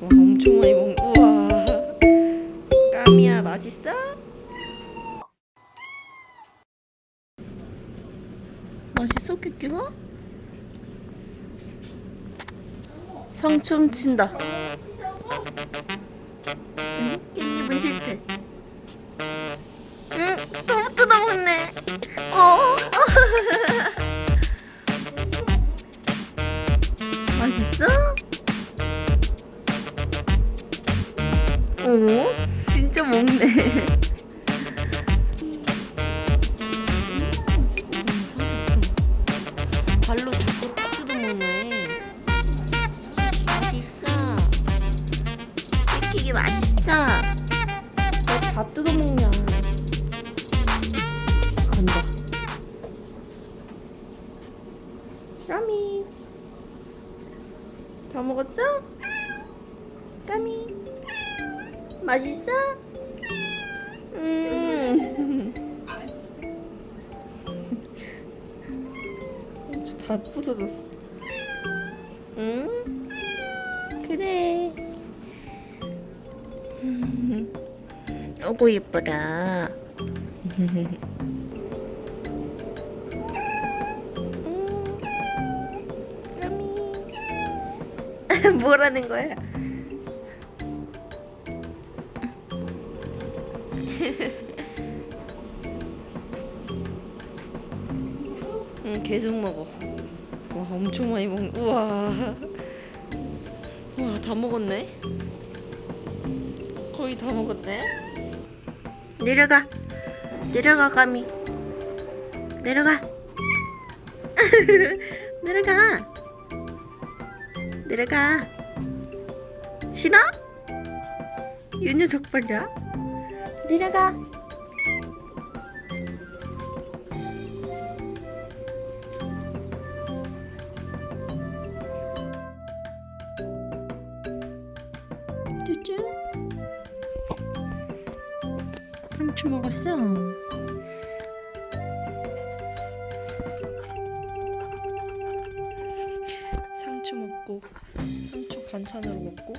와 엄청 많이 먹 우와 까미야 맛있어? 맛있어 끼끼가? 상춤 친다 응? 깻잎은 싫대 응? 너무 뜯어먹네 어? 오, 진짜 먹네. 발로 자꾸 뜯어 먹네. 맛있어. 뺏기기 맛있어. 왜다 뜯어 먹냐? 간다. 까미. 다 먹었어? 까미. 맛있어? 음. 다 부서졌어. 응? 그래. 오고 예뻐라. 까미. 뭐라는 거야? 응, 계속 먹어. 와, 엄청 많이 먹. 우와. 와, 다 먹었네. 거의 다 먹었네. 내려가. 내려가, 까미. 내려가. 내려가. 내려가. 싫어? 윤유 적발이야? 내려가. 쭈쭈. 상추 먹었어. 상추 먹고 상추 반찬으로 먹고